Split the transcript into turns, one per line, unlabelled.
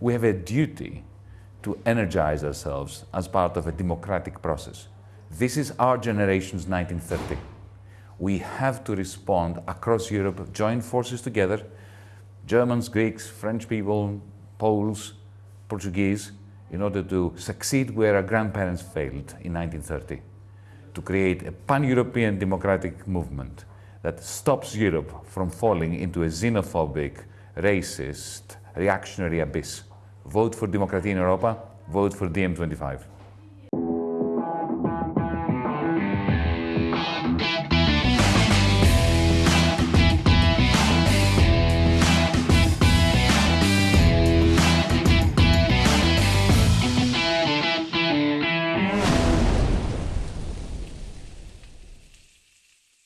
we have a duty to energize ourselves as part of a democratic process. This is our generation's 1930. We have to respond across Europe, join forces together, Germans, Greeks, French people, Poles, Portuguese, in order to succeed where our grandparents failed in 1930, to create a pan-European democratic movement that stops Europe from falling into a xenophobic, racist, reactionary abyss. Vote for democracy in Europa, vote for DiEM25.